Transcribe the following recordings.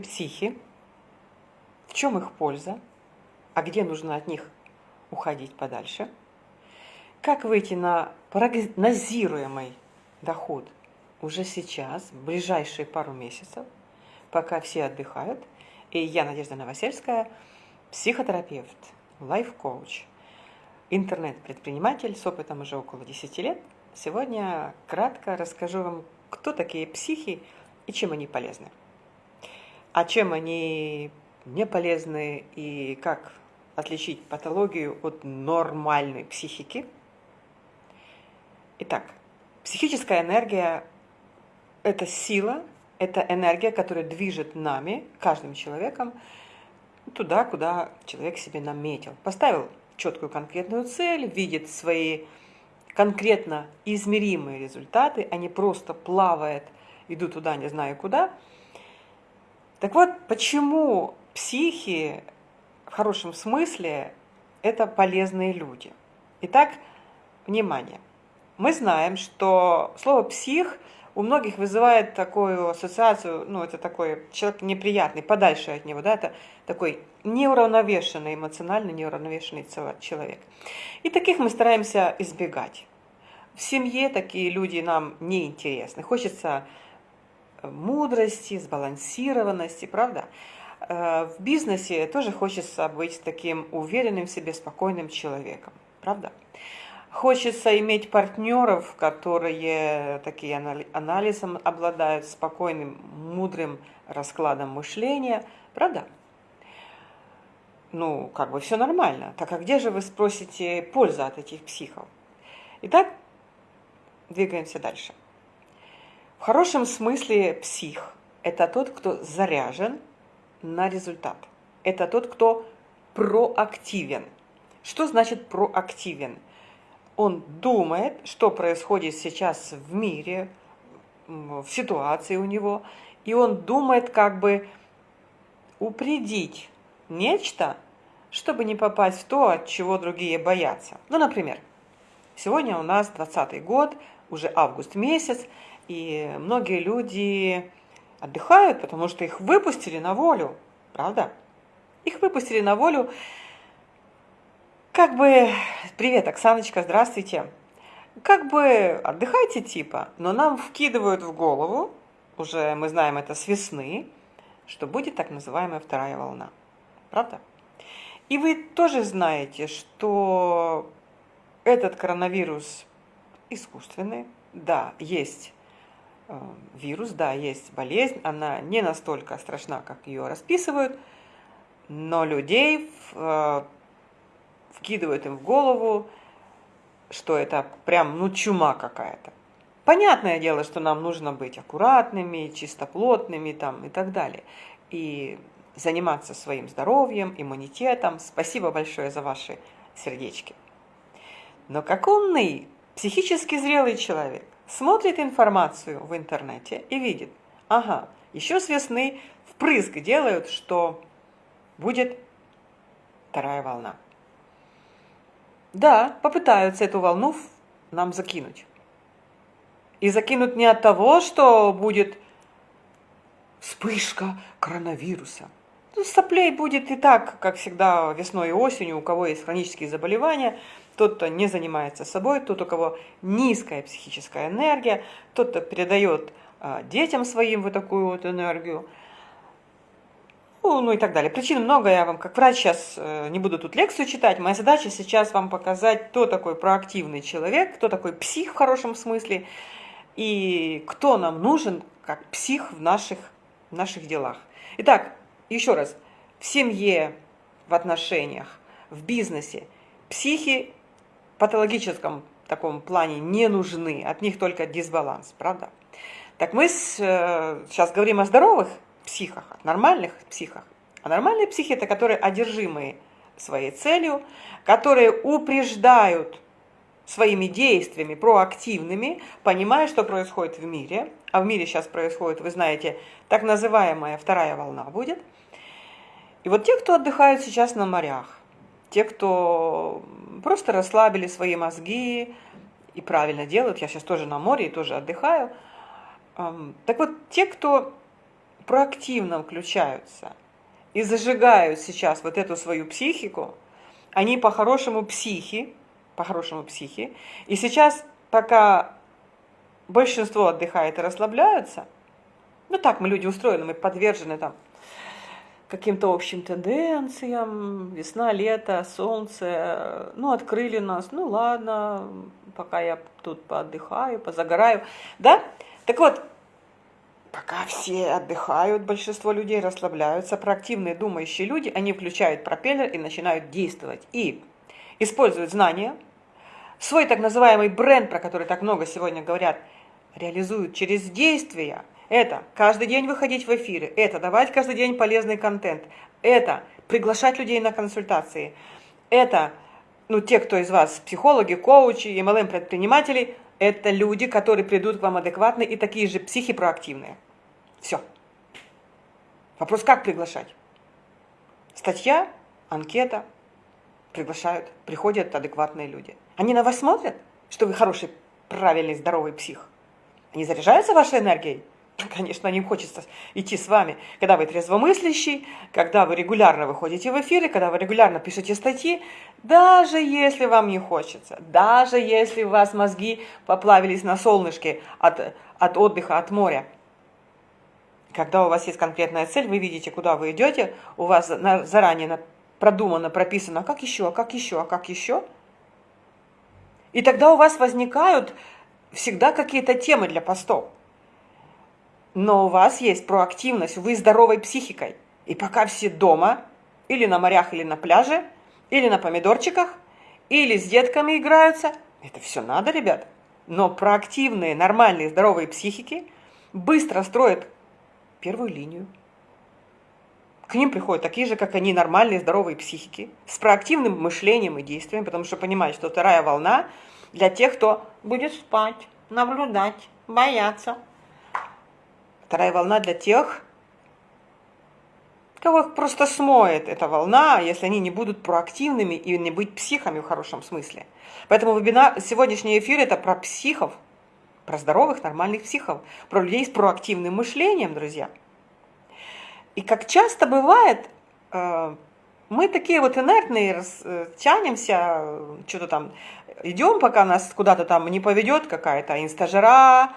психи, в чем их польза, а где нужно от них уходить подальше, как выйти на прогнозируемый доход уже сейчас, в ближайшие пару месяцев, пока все отдыхают. И я, Надежда Новосельская, психотерапевт, лайф-коуч, интернет-предприниматель с опытом уже около 10 лет. Сегодня кратко расскажу вам, кто такие психи и чем они полезны. А чем они не полезны и как отличить патологию от нормальной психики. Итак, психическая энергия – это сила, это энергия, которая движет нами, каждым человеком, туда, куда человек себе наметил. Поставил четкую конкретную цель, видит свои конкретно измеримые результаты, а не просто плавает, иду туда, не знаю куда – так вот, почему психи в хорошем смысле это полезные люди? Итак, внимание. Мы знаем, что слово «псих» у многих вызывает такую ассоциацию, ну, это такой человек неприятный, подальше от него, да, это такой неуравновешенный, эмоционально неуравновешенный человек. И таких мы стараемся избегать. В семье такие люди нам не интересны. Хочется мудрости, сбалансированности, правда? Э, в бизнесе тоже хочется быть таким уверенным в себе, спокойным человеком, правда? Хочется иметь партнеров, которые такие анализом обладают, спокойным, мудрым раскладом мышления, правда? Ну, как бы все нормально. Так а где же вы спросите польза от этих психов? Итак, двигаемся дальше. Хорошем смысле псих – это тот, кто заряжен на результат. Это тот, кто проактивен. Что значит проактивен? Он думает, что происходит сейчас в мире, в ситуации у него, и он думает как бы упредить нечто, чтобы не попасть в то, от чего другие боятся. Ну, например, сегодня у нас 20 год, уже август месяц, и многие люди отдыхают, потому что их выпустили на волю, правда? Их выпустили на волю. Как бы, привет, Оксаночка, здравствуйте. Как бы отдыхайте типа, но нам вкидывают в голову, уже мы знаем это с весны, что будет так называемая вторая волна. Правда? И вы тоже знаете, что этот коронавирус искусственный. Да, есть вирус, да, есть болезнь, она не настолько страшна, как ее расписывают, но людей э, вкидывают им в голову, что это прям, ну, чума какая-то. Понятное дело, что нам нужно быть аккуратными, чистоплотными там и так далее. И заниматься своим здоровьем, иммунитетом. Спасибо большое за ваши сердечки. Но как умный, психически зрелый человек смотрит информацию в интернете и видит, ага, еще с весны впрыск делают, что будет вторая волна. Да, попытаются эту волну нам закинуть. И закинут не от того, что будет вспышка коронавируса. Ну, соплей будет и так, как всегда, весной и осенью, у кого есть хронические заболевания – тот, кто не занимается собой, тот, у кого низкая психическая энергия, тот, кто передает а, детям своим вот такую вот энергию, ну, ну и так далее. Причин много, я вам как врач сейчас э, не буду тут лекцию читать. Моя задача сейчас вам показать, кто такой проактивный человек, кто такой псих в хорошем смысле, и кто нам нужен как псих в наших, в наших делах. Итак, еще раз, в семье, в отношениях, в бизнесе психи патологическом таком плане не нужны, от них только дисбаланс, правда? Так мы с, э, сейчас говорим о здоровых психах, нормальных психах. А нормальные психи – это которые одержимые своей целью, которые упреждают своими действиями, проактивными, понимая, что происходит в мире. А в мире сейчас происходит, вы знаете, так называемая вторая волна будет. И вот те, кто отдыхают сейчас на морях, те, кто просто расслабили свои мозги и правильно делают. Я сейчас тоже на море и тоже отдыхаю. Так вот, те, кто проактивно включаются и зажигают сейчас вот эту свою психику, они по-хорошему психи, по-хорошему психи, и сейчас, пока большинство отдыхает и расслабляются, ну так мы люди устроены, мы подвержены там каким-то общим тенденциям, весна, лето, солнце, ну, открыли нас, ну, ладно, пока я тут поотдыхаю, позагораю, да? Так вот, пока все отдыхают, большинство людей расслабляются, проактивные думающие люди, они включают пропеллер и начинают действовать. И используют знания, свой так называемый бренд, про который так много сегодня говорят, реализуют через действия – это каждый день выходить в эфиры, это давать каждый день полезный контент, это приглашать людей на консультации, это, ну, те, кто из вас психологи, коучи, MLM-предприниматели, это люди, которые придут к вам адекватные и такие же психи проактивные. Все. Вопрос, как приглашать? Статья, анкета, приглашают, приходят адекватные люди. Они на вас смотрят, что вы хороший, правильный, здоровый псих. Они заряжаются вашей энергией? Конечно, им хочется идти с вами, когда вы трезвомыслящий, когда вы регулярно выходите в эфиры, когда вы регулярно пишете статьи, даже если вам не хочется, даже если у вас мозги поплавились на солнышке от, от отдыха, от моря. Когда у вас есть конкретная цель, вы видите, куда вы идете, у вас заранее продумано, прописано, как еще, как еще, а как еще. И тогда у вас возникают всегда какие-то темы для постов но у вас есть проактивность, вы здоровой психикой. И пока все дома, или на морях, или на пляже, или на помидорчиках, или с детками играются, это все надо, ребят. Но проактивные, нормальные, здоровые психики быстро строят первую линию. К ним приходят такие же, как они, нормальные, здоровые психики, с проактивным мышлением и действием, потому что понимают, что вторая волна для тех, кто будет спать, наблюдать, бояться, Вторая волна для тех, кого просто смоет эта волна, если они не будут проактивными и не быть психами в хорошем смысле. Поэтому вебинар, сегодняшний эфир это про психов, про здоровых, нормальных психов, про людей с проактивным мышлением, друзья. И как часто бывает, э, мы такие вот инертные, э, тянемся, что-то там, идем, пока нас куда-то там не поведет какая-то инстажера,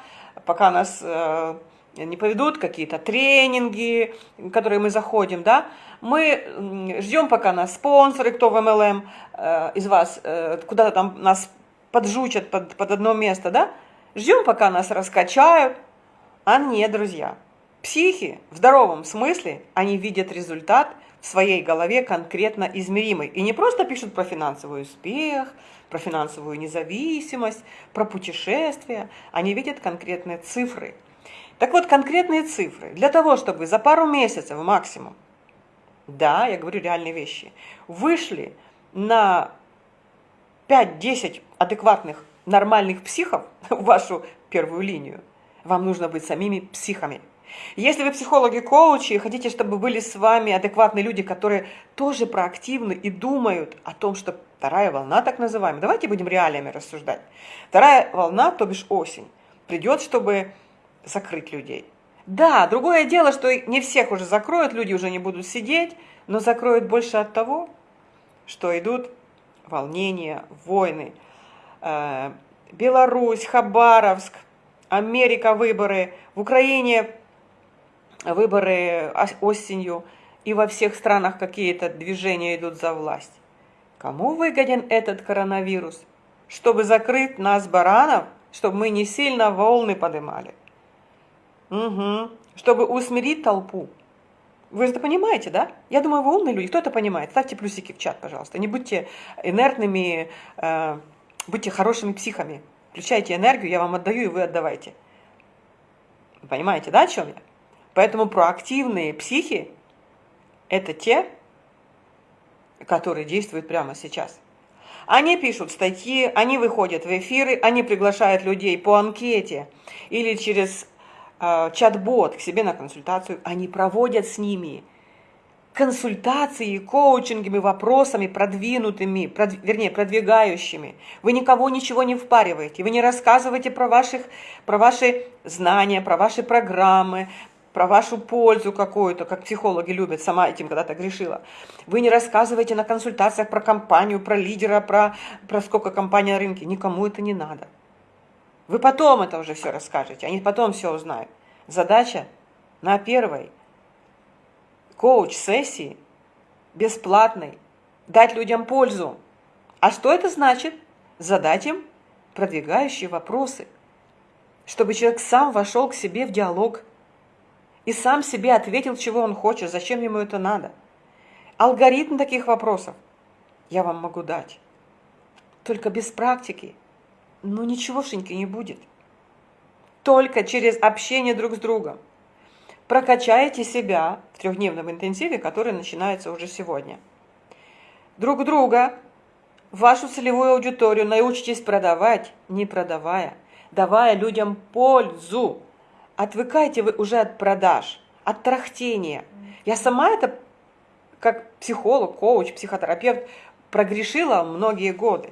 пока нас э, не поведут какие-то тренинги, в которые мы заходим, да, мы ждем, пока нас спонсоры, кто в MLM э, из вас, э, куда-то там нас поджучат под, под одно место, да, ждем, пока нас раскачают, а нет, друзья, психи в здоровом смысле, они видят результат в своей голове конкретно измеримый. И не просто пишут про финансовый успех, про финансовую независимость, про путешествия, они видят конкретные цифры – так вот, конкретные цифры. Для того, чтобы за пару месяцев максимум, да, я говорю реальные вещи, вышли на 5-10 адекватных, нормальных психов в вашу первую линию, вам нужно быть самими психами. Если вы психологи, коучи, и хотите, чтобы были с вами адекватные люди, которые тоже проактивны и думают о том, что вторая волна, так называемая, давайте будем реалиями рассуждать. Вторая волна, то бишь осень, придет, чтобы закрыть людей. Да, другое дело, что не всех уже закроют, люди уже не будут сидеть, но закроют больше от того, что идут волнения, войны. Э, Беларусь, Хабаровск, Америка выборы, в Украине выборы осенью, и во всех странах какие-то движения идут за власть. Кому выгоден этот коронавирус? Чтобы закрыть нас, баранов, чтобы мы не сильно волны поднимали. Угу. Чтобы усмирить толпу. Вы это понимаете, да? Я думаю, вы умные люди. Кто это понимает? Ставьте плюсики в чат, пожалуйста. Не будьте инертными, э, будьте хорошими психами. Включайте энергию, я вам отдаю, и вы отдавайте. Понимаете, да, о чем я? Поэтому проактивные психи – это те, которые действуют прямо сейчас. Они пишут статьи, они выходят в эфиры, они приглашают людей по анкете или через чат-бот к себе на консультацию, они проводят с ними консультации, коучингами, вопросами продвинутыми, прод, вернее, продвигающими. Вы никого ничего не впариваете, вы не рассказываете про, ваших, про ваши знания, про ваши программы, про вашу пользу какую-то, как психологи любят, сама этим когда-то грешила. Вы не рассказываете на консультациях про компанию, про лидера, про, про сколько компания на рынке. Никому это не надо. Вы потом это уже все расскажете, они потом все узнают. Задача на первой коуч-сессии бесплатной дать людям пользу. А что это значит? Задать им продвигающие вопросы, чтобы человек сам вошел к себе в диалог и сам себе ответил, чего он хочет, зачем ему это надо. Алгоритм таких вопросов я вам могу дать. Только без практики, ну ничегошеньки не будет. Только через общение друг с другом. Прокачайте себя в трехдневном интенсиве, который начинается уже сегодня. Друг друга, вашу целевую аудиторию научитесь продавать, не продавая, давая людям пользу. Отвыкайте вы уже от продаж, от трахтения. Я сама это, как психолог, коуч, психотерапевт, прогрешила многие годы.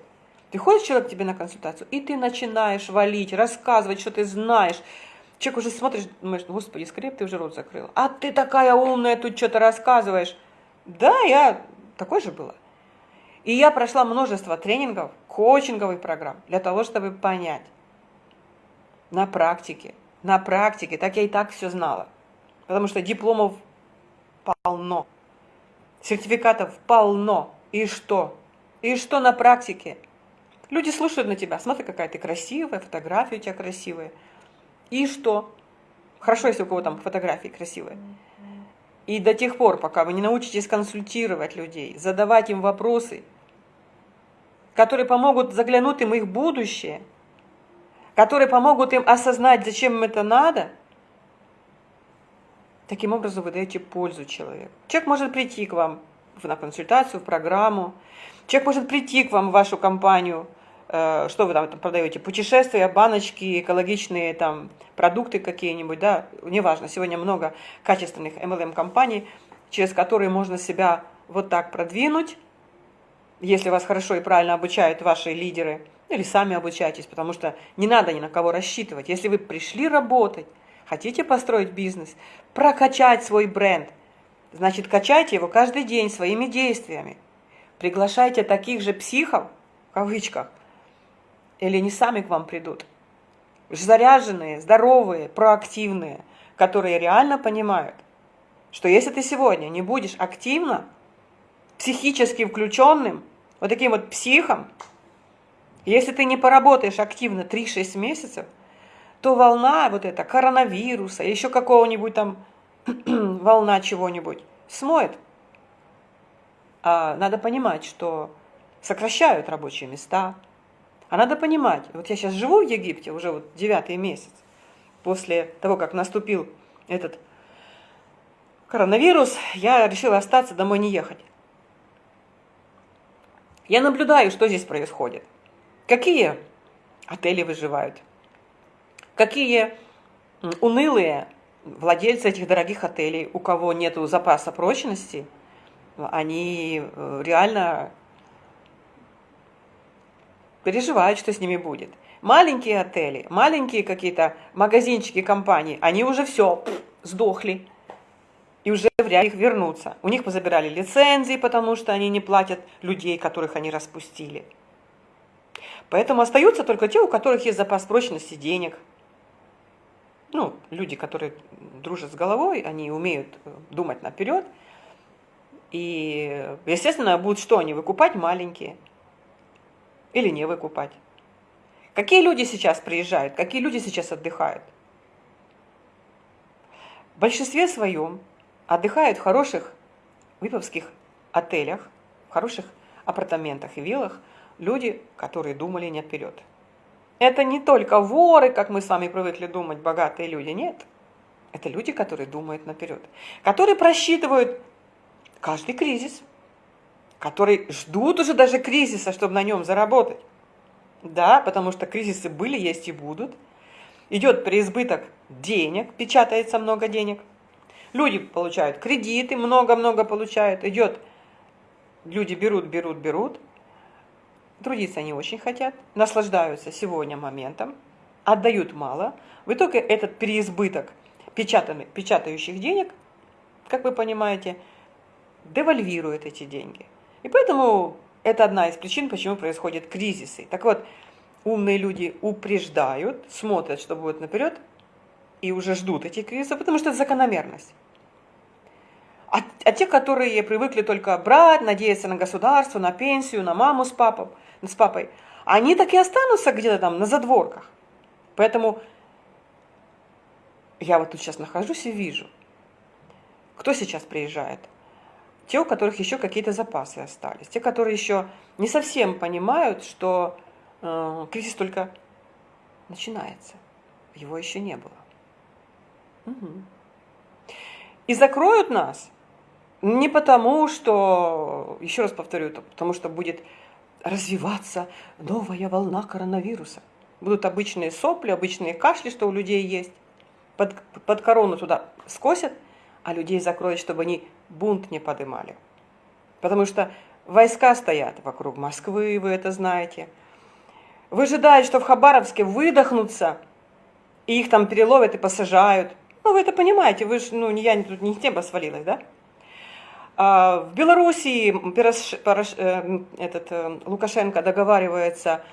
Приходит человек к тебе на консультацию, и ты начинаешь валить, рассказывать, что ты знаешь. Человек уже смотришь, думаешь, господи, скорее ты уже рот закрыл. А ты такая умная, тут что-то рассказываешь. Да, я такой же была. И я прошла множество тренингов, коучинговых программ для того, чтобы понять на практике, на практике, так я и так все знала. Потому что дипломов полно, сертификатов полно. И что? И что на практике? Люди слушают на тебя, смотри, какая ты красивая, фотографии у тебя красивые. И что? Хорошо, если у кого там фотографии красивые. И до тех пор, пока вы не научитесь консультировать людей, задавать им вопросы, которые помогут заглянуть им их будущее, которые помогут им осознать, зачем им это надо, таким образом вы даете пользу человеку. Человек может прийти к вам на консультацию, в программу, человек может прийти к вам в вашу компанию – что вы там продаете, путешествия, баночки, экологичные там продукты какие-нибудь, да, неважно, сегодня много качественных MLM-компаний, через которые можно себя вот так продвинуть, если вас хорошо и правильно обучают ваши лидеры, или сами обучайтесь, потому что не надо ни на кого рассчитывать. Если вы пришли работать, хотите построить бизнес, прокачать свой бренд, значит, качайте его каждый день своими действиями. Приглашайте таких же психов, в кавычках, или они сами к вам придут. Заряженные, здоровые, проактивные, которые реально понимают, что если ты сегодня не будешь активно, психически включенным, вот таким вот психом, если ты не поработаешь активно 3-6 месяцев, то волна вот эта коронавируса, еще какого-нибудь там волна чего-нибудь смоет. А надо понимать, что сокращают рабочие места, а надо понимать, вот я сейчас живу в Египте уже вот девятый месяц, после того, как наступил этот коронавирус, я решила остаться, домой не ехать. Я наблюдаю, что здесь происходит. Какие отели выживают, какие унылые владельцы этих дорогих отелей, у кого нет запаса прочности, они э, реально переживают, что с ними будет. Маленькие отели, маленькие какие-то магазинчики, компании, они уже все, сдохли. И уже вряд ли их вернутся. У них позабирали лицензии, потому что они не платят людей, которых они распустили. Поэтому остаются только те, у которых есть запас прочности денег. Ну, люди, которые дружат с головой, они умеют э, думать наперед. И, естественно, будут что они выкупать? Маленькие или не выкупать. Какие люди сейчас приезжают, какие люди сейчас отдыхают? В большинстве своем отдыхают в хороших виповских отелях, в хороших апартаментах и виллах люди, которые думали не вперед. Это не только воры, как мы с вами привыкли думать, богатые люди, нет. Это люди, которые думают наперед, которые просчитывают каждый кризис – которые ждут уже даже кризиса, чтобы на нем заработать. Да, потому что кризисы были, есть и будут. Идет преизбыток денег, печатается много денег. Люди получают кредиты, много-много получают. Идет, люди берут, берут, берут. Трудиться они очень хотят, наслаждаются сегодня моментом, отдают мало. В итоге этот переизбыток печатающих денег, как вы понимаете, девальвирует эти деньги. И поэтому это одна из причин, почему происходят кризисы. Так вот, умные люди упреждают, смотрят, что будет наперед, и уже ждут эти кризисы, потому что это закономерность. А, а те, которые привыкли только брать, надеяться на государство, на пенсию, на маму с, папой, с папой, они так и останутся где-то там на задворках. Поэтому я вот тут сейчас нахожусь и вижу, кто сейчас приезжает. Те, у которых еще какие-то запасы остались. Те, которые еще не совсем понимают, что э, кризис только начинается. Его еще не было. Угу. И закроют нас не потому, что, еще раз повторю, потому что будет развиваться новая волна коронавируса. Будут обычные сопли, обычные кашли, что у людей есть. Под, под корону туда скосят, а людей закроют, чтобы они бунт не подымали. Потому что войска стоят вокруг Москвы, вы это знаете. Выжидают, что в Хабаровске выдохнутся, и их там переловят и посажают – ну, вы это понимаете, вы же, ну, не я, тут не небо свалилось, да? А в Белоруссии э, этот, э, Лукашенко договаривается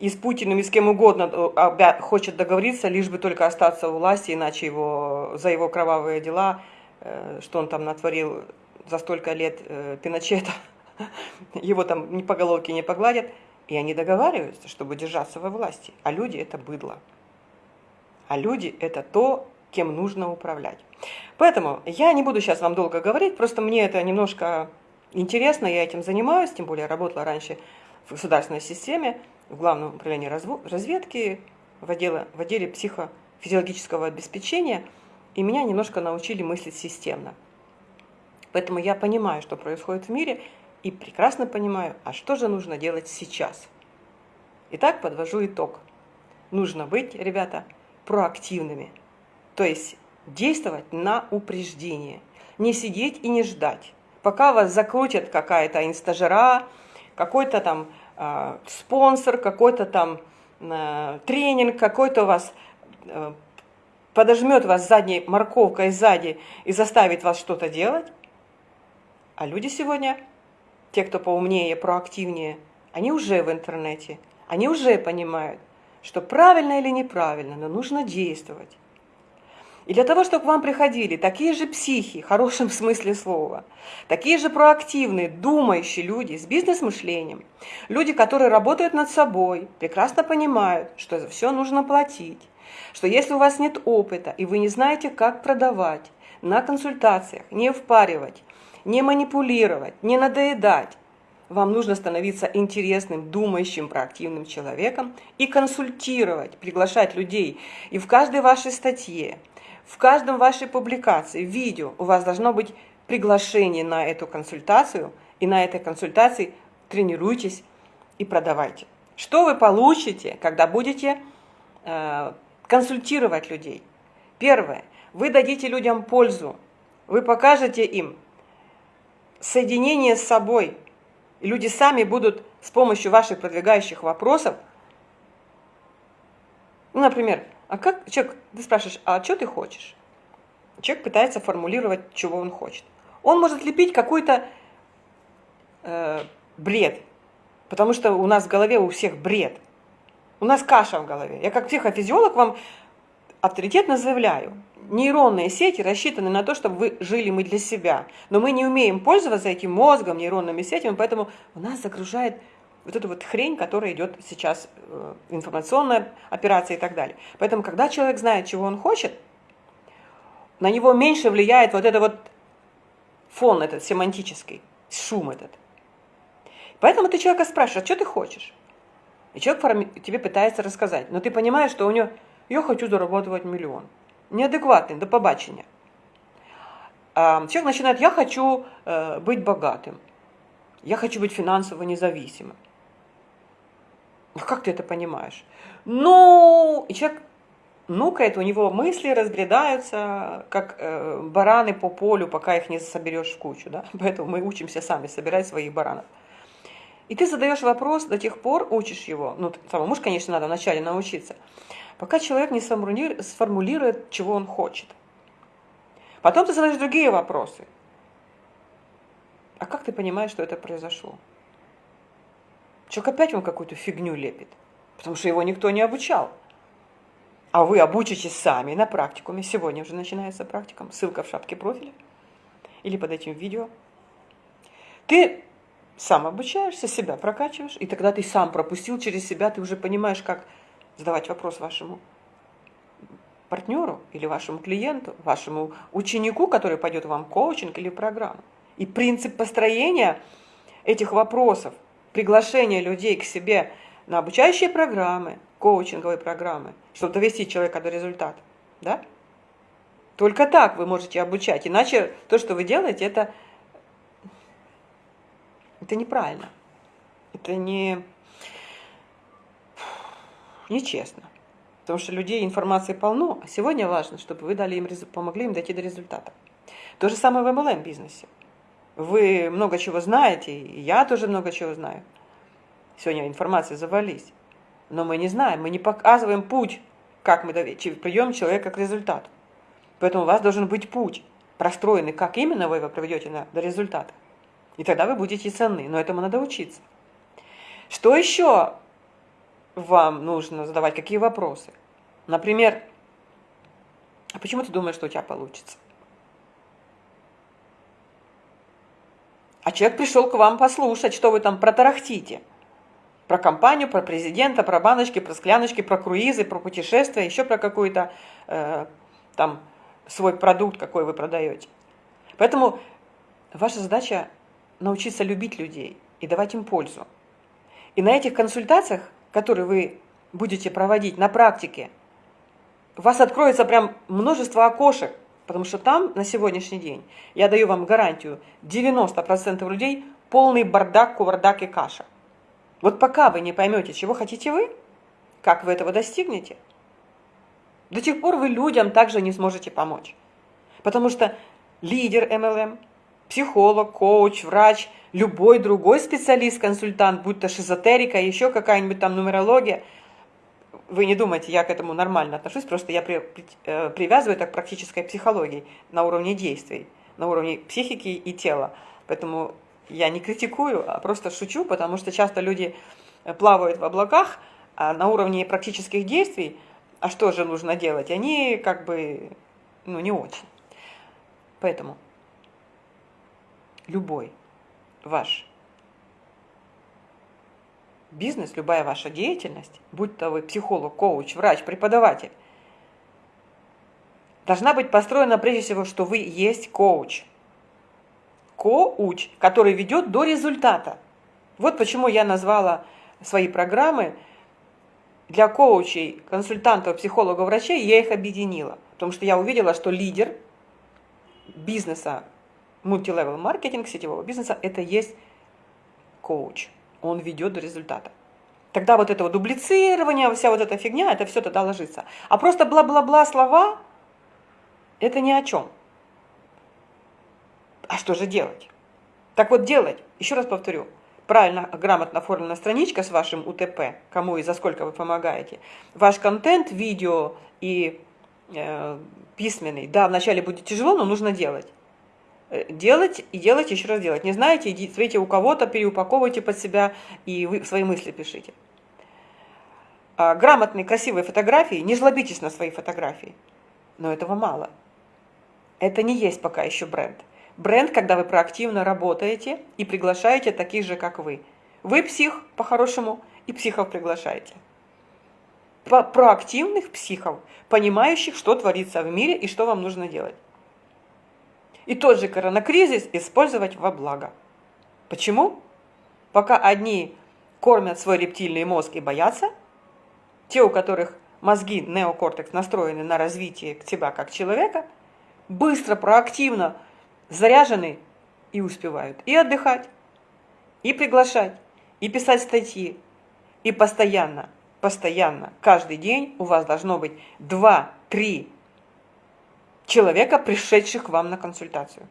и с Путиным, и с кем угодно э, хочет договориться, лишь бы только остаться у власти, иначе его, за его кровавые дела, что он там натворил за столько лет э, Пиночета, его там ни по головке не погладят, и они договариваются, чтобы держаться во власти. А люди – это быдло. А люди – это то, кем нужно управлять. Поэтому я не буду сейчас вам долго говорить, просто мне это немножко интересно, я этим занимаюсь, тем более работала раньше в государственной системе, в Главном управлении разведки, в отделе, в отделе психофизиологического обеспечения, и меня немножко научили мыслить системно. Поэтому я понимаю, что происходит в мире, и прекрасно понимаю, а что же нужно делать сейчас. Итак, подвожу итог. Нужно быть, ребята, проактивными – то есть действовать на упреждение. Не сидеть и не ждать. Пока вас закрутит какая-то инстажера, какой-то там э, спонсор, какой-то там э, тренинг, какой-то у вас э, подожмет вас задней морковкой сзади и заставит вас что-то делать. А люди сегодня, те, кто поумнее, проактивнее, они уже в интернете, они уже понимают, что правильно или неправильно, но нужно действовать. И для того, чтобы к вам приходили такие же психи, в хорошем смысле слова, такие же проактивные, думающие люди с бизнес-мышлением, люди, которые работают над собой, прекрасно понимают, что за все нужно платить, что если у вас нет опыта и вы не знаете, как продавать, на консультациях не впаривать, не манипулировать, не надоедать, вам нужно становиться интересным, думающим, проактивным человеком и консультировать, приглашать людей. И в каждой вашей статье, в каждом вашей публикации, видео у вас должно быть приглашение на эту консультацию, и на этой консультации тренируйтесь и продавайте. Что вы получите, когда будете э, консультировать людей? Первое. Вы дадите людям пользу. Вы покажете им соединение с собой. И люди сами будут с помощью ваших продвигающих вопросов, ну, например, а как человек, ты спрашиваешь, а что ты хочешь? Человек пытается формулировать, чего он хочет. Он может лепить какой-то э, бред, потому что у нас в голове у всех бред. У нас каша в голове. Я как психофизиолог вам авторитетно заявляю, нейронные сети рассчитаны на то, чтобы вы жили мы для себя. Но мы не умеем пользоваться этим мозгом, нейронными сетями, поэтому у нас загружает вот эту вот хрень, которая идет сейчас, э, информационная операция и так далее. Поэтому, когда человек знает, чего он хочет, на него меньше влияет вот это вот фон этот семантический, шум этот. Поэтому ты человека спрашиваешь, а что ты хочешь? И человек тебе пытается рассказать, но ты понимаешь, что у него, я хочу зарабатывать миллион. Неадекватный, до побачення. А человек начинает, я хочу э, быть богатым, я хочу быть финансово независимым. Ну, как ты это понимаешь? Ну, и человек нукает, у него мысли разбредаются, как э, бараны по полю, пока их не соберешь в кучу. Да? Поэтому мы учимся сами собирать своих баранов. И ты задаешь вопрос, до тех пор учишь его, ну, самому же, конечно, надо вначале научиться, пока человек не сформулирует, чего он хочет. Потом ты задаешь другие вопросы. А как ты понимаешь, что это произошло? Человек опять вам какую-то фигню лепит, потому что его никто не обучал. А вы обучитесь сами на практикуме. Сегодня уже начинается практикум. Ссылка в шапке профиля или под этим видео. Ты сам обучаешься, себя прокачиваешь, и тогда ты сам пропустил через себя, ты уже понимаешь, как задавать вопрос вашему партнеру или вашему клиенту, вашему ученику, который пойдет вам коучинг или программу. И принцип построения этих вопросов, приглашения людей к себе на обучающие программы, коучинговые программы, чтобы довести человека до результата. Да? Только так вы можете обучать. Иначе то, что вы делаете, это, это неправильно. Это не нечестно. Потому что людей информации полно, а сегодня важно, чтобы вы дали им, помогли им дойти до результата. То же самое в MLM-бизнесе. Вы много чего знаете, и я тоже много чего знаю. Сегодня информация завались. Но мы не знаем, мы не показываем путь, как мы приведем человека к результату. Поэтому у вас должен быть путь, простроенный, как именно вы его приведете на, до результата. И тогда вы будете ценны, но этому надо учиться. Что еще вам нужно задавать, какие вопросы? Например, а почему ты думаешь, что у тебя получится? А человек пришел к вам послушать, что вы там протарахтите. Про компанию, про президента, про баночки, про скляночки, про круизы, про путешествия, еще про какой-то э, там свой продукт, какой вы продаете. Поэтому ваша задача научиться любить людей и давать им пользу. И на этих консультациях, которые вы будете проводить на практике, у вас откроется прям множество окошек, Потому что там на сегодняшний день, я даю вам гарантию, 90% людей полный бардак, кувардак и каша. Вот пока вы не поймете, чего хотите вы, как вы этого достигнете, до тех пор вы людям также не сможете помочь. Потому что лидер MLM, психолог, коуч, врач, любой другой специалист, консультант, будь то шизотерика, еще какая-нибудь там нумерология – вы не думайте, я к этому нормально отношусь, просто я при, э, привязываю это к практической психологии на уровне действий, на уровне психики и тела. Поэтому я не критикую, а просто шучу, потому что часто люди плавают в облаках, а на уровне практических действий, а что же нужно делать, они как бы, ну, не очень. Поэтому любой ваш бизнес, любая ваша деятельность, будь то вы психолог, коуч, врач, преподаватель, должна быть построена прежде всего, что вы есть коуч. Коуч, который ведет до результата. Вот почему я назвала свои программы для коучей, консультантов, психологов, врачей, я их объединила. Потому что я увидела, что лидер бизнеса, мультилевел маркетинг, сетевого бизнеса, это есть коуч он ведет до результата. Тогда вот это вот дублицирование, вся вот эта фигня, это все тогда ложится. А просто бла-бла-бла слова, это ни о чем. А что же делать? Так вот делать, еще раз повторю, правильно, грамотно оформлена страничка с вашим УТП, кому и за сколько вы помогаете. Ваш контент, видео и э, письменный, да, вначале будет тяжело, но нужно делать. Э, делать и делать, еще раз делать. Не знаете, идите, смотрите у кого-то, переупаковывайте под себя и вы свои мысли пишите. А, грамотные, красивые фотографии, не жлобитесь на свои фотографии. Но этого мало. Это не есть пока еще бренд. Бренд, когда вы проактивно работаете и приглашаете таких же, как вы. Вы псих, по-хорошему, и психов приглашаете. Проактивных психов, понимающих, что творится в мире и что вам нужно делать и тот же коронакризис использовать во благо. Почему? Пока одни кормят свой рептильный мозг и боятся, те, у которых мозги, неокортекс настроены на развитие тебя как человека, быстро, проактивно заряжены и успевают и отдыхать, и приглашать, и писать статьи, и постоянно, постоянно, каждый день у вас должно быть 2-3 человека, пришедших к вам на консультацию,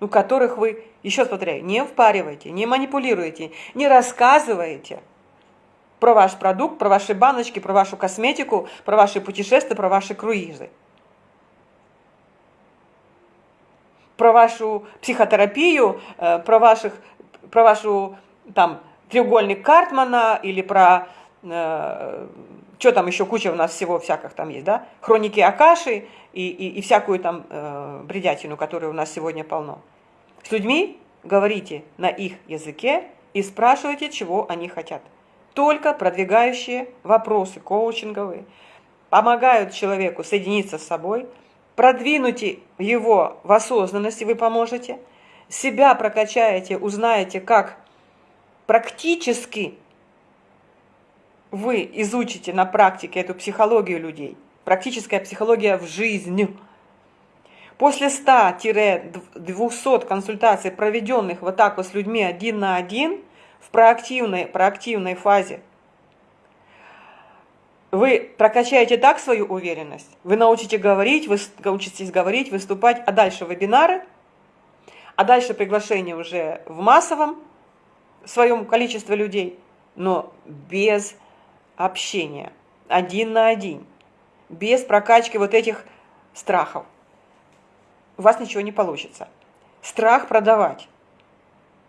у которых вы, еще повторяю, не впариваете, не манипулируете, не рассказываете про ваш продукт, про ваши баночки, про вашу косметику, про ваши путешествия, про ваши круизы. про вашу психотерапию, э, про, ваших, про вашу там треугольник Картмана или про э, что там еще куча у нас всего всяких там есть, да, хроники Акаши и, и, и всякую там э, бредятину, которую у нас сегодня полно. С людьми говорите на их языке и спрашивайте, чего они хотят. Только продвигающие вопросы коучинговые помогают человеку соединиться с собой, продвинуть его в осознанности вы поможете, себя прокачаете, узнаете, как практически вы изучите на практике эту психологию людей, практическая психология в жизнь. После 100-200 консультаций, проведенных вот так вот с людьми один на один, в проактивной, проактивной фазе, вы прокачаете так свою уверенность, вы научите говорить, вы научитесь говорить, выступать, а дальше вебинары, а дальше приглашение уже в массовом своем количестве людей, но без общения, один на один, без прокачки вот этих страхов. У вас ничего не получится. Страх продавать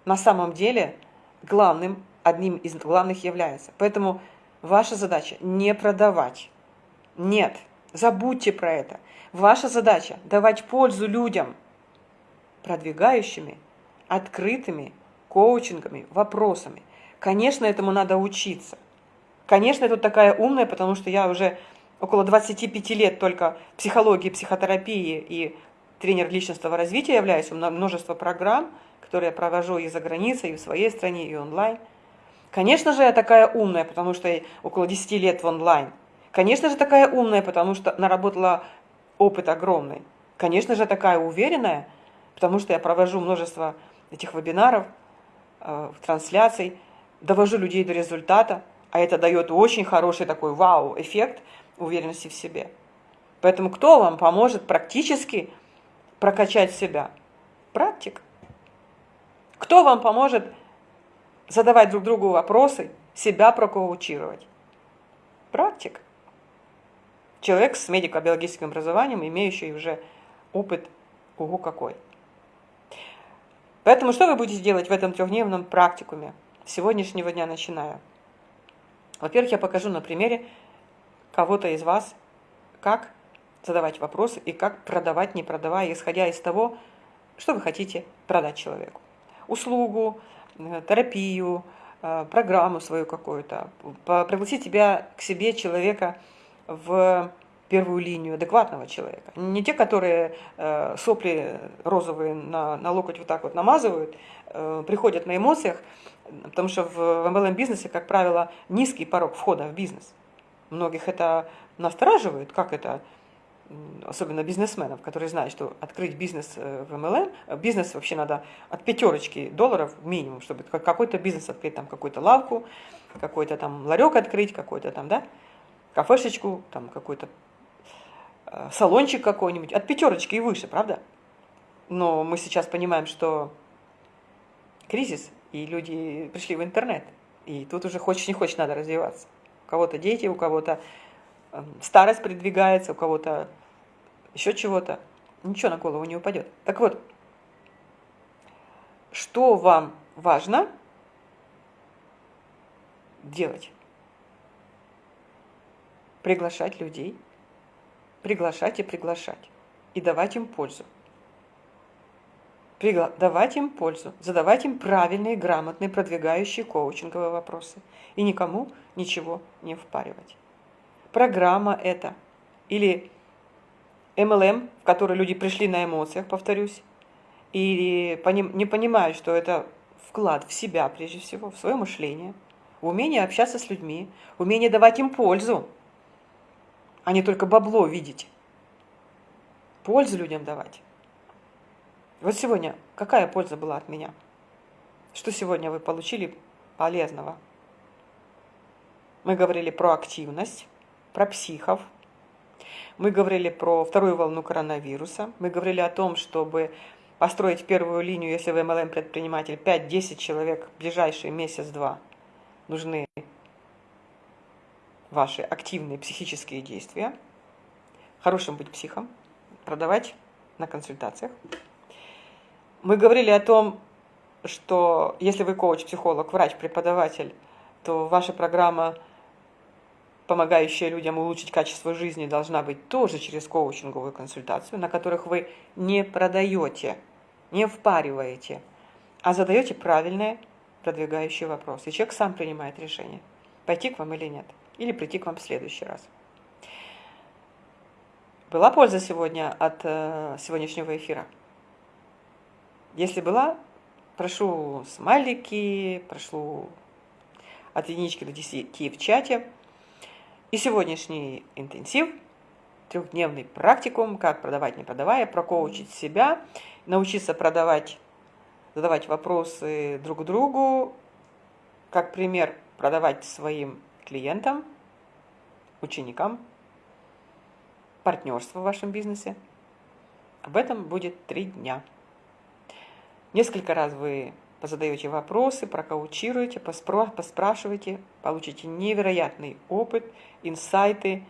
на самом деле главным, одним из главных является. Поэтому ваша задача не продавать. Нет, забудьте про это. Ваша задача давать пользу людям, продвигающими, открытыми коучингами, вопросами. Конечно, этому надо учиться. Конечно, я тут такая умная, потому что я уже около 25 лет только психологии, психотерапии и тренер личностного развития являюсь. У меня множество программ, которые я провожу и за границей, и в своей стране, и онлайн. Конечно же, я такая умная, потому что я около 10 лет в онлайн. Конечно же, такая умная, потому что наработала опыт огромный. Конечно же, такая уверенная, потому что я провожу множество этих вебинаров, э, трансляций, довожу людей до результата а это дает очень хороший такой вау-эффект уверенности в себе. Поэтому кто вам поможет практически прокачать себя? Практик. Кто вам поможет задавать друг другу вопросы, себя прокоучировать? Практик. Человек с медико-биологическим образованием, имеющий уже опыт, ого какой. Поэтому что вы будете делать в этом трехдневном практикуме? С сегодняшнего дня начиная. Во-первых, я покажу на примере кого-то из вас, как задавать вопросы и как продавать, не продавая, исходя из того, что вы хотите продать человеку. Услугу, э, терапию, э, программу свою какую-то. Пригласить тебя к себе человека в первую линию адекватного человека. Не те, которые э, сопли розовые на, на локоть вот так вот намазывают, приходят на эмоциях, потому что в MLM-бизнесе, как правило, низкий порог входа в бизнес. Многих это настораживает, как это, особенно бизнесменов, которые знают, что открыть бизнес э, в MLM, э, бизнес вообще надо от пятерочки долларов минимум, чтобы какой-то бизнес открыть, там какую-то лавку, какой-то там ларек открыть, какой-то там, да, кафешечку, там какой-то Э, салончик какой-нибудь, от пятерочки и выше, правда? Но мы сейчас понимаем, что кризис, и люди пришли в интернет, и тут уже хочешь не хочешь надо развиваться. У кого-то дети, у кого-то эм, старость придвигается, у кого-то еще чего-то. Ничего на голову не упадет. Так вот, что вам важно делать? Приглашать людей – приглашать и приглашать, и давать им пользу. Давать им пользу, задавать им правильные, грамотные, продвигающие коучинговые вопросы. И никому ничего не впаривать. Программа это или MLM, в который люди пришли на эмоциях, повторюсь, и не понимают, что это вклад в себя прежде всего, в свое мышление, умение общаться с людьми, умение давать им пользу, а не только бабло видеть. Пользу людям давать. Вот сегодня какая польза была от меня? Что сегодня вы получили полезного? Мы говорили про активность, про психов. Мы говорили про вторую волну коронавируса. Мы говорили о том, чтобы построить первую линию, если вы MLM-предприниматель, 5-10 человек в ближайший месяц-два нужны ваши активные психические действия, хорошим быть психом, продавать на консультациях. Мы говорили о том, что если вы коуч, психолог, врач, преподаватель, то ваша программа, помогающая людям улучшить качество жизни, должна быть тоже через коучинговую консультацию, на которых вы не продаете, не впариваете, а задаете правильные продвигающие вопросы. И человек сам принимает решение, пойти к вам или нет, или прийти к вам в следующий раз. Была польза сегодня от э, сегодняшнего эфира? Если была, прошу смайлики, прошу от единички до десяти в чате. И сегодняшний интенсив, трехдневный практикум, как продавать не продавая, прокоучить себя, научиться продавать, задавать вопросы друг другу, как пример продавать своим клиентам, ученикам, партнерство в вашем бизнесе. Об этом будет три дня. Несколько раз вы позадаете вопросы, прокаучируете, поспрашиваете, получите невероятный опыт, инсайты,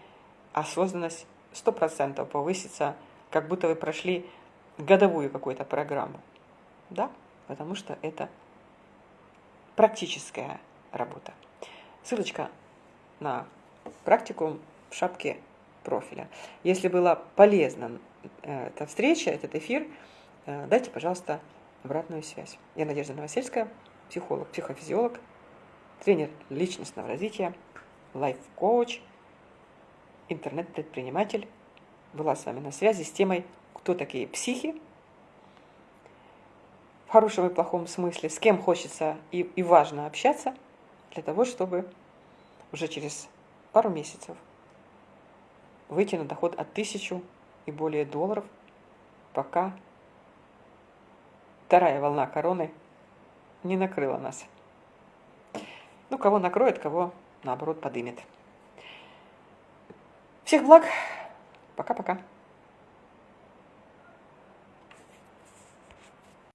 осознанность 100% повысится, как будто вы прошли годовую какую-то программу. Да, потому что это практическая работа. Ссылочка на практикум в шапке профиля. Если была полезна э, эта встреча, этот эфир, э, дайте, пожалуйста, обратную связь. Я Надежда Новосельская, психолог, психофизиолог, тренер личностного развития, лайф-коуч, интернет-предприниматель. Была с вами на связи с темой «Кто такие психи?» В хорошем и плохом смысле, с кем хочется и, и важно общаться для того, чтобы уже через пару месяцев выйти на доход от тысячу и более долларов, пока вторая волна короны не накрыла нас. Ну, кого накроет, кого, наоборот, подымет. Всех благ. Пока-пока.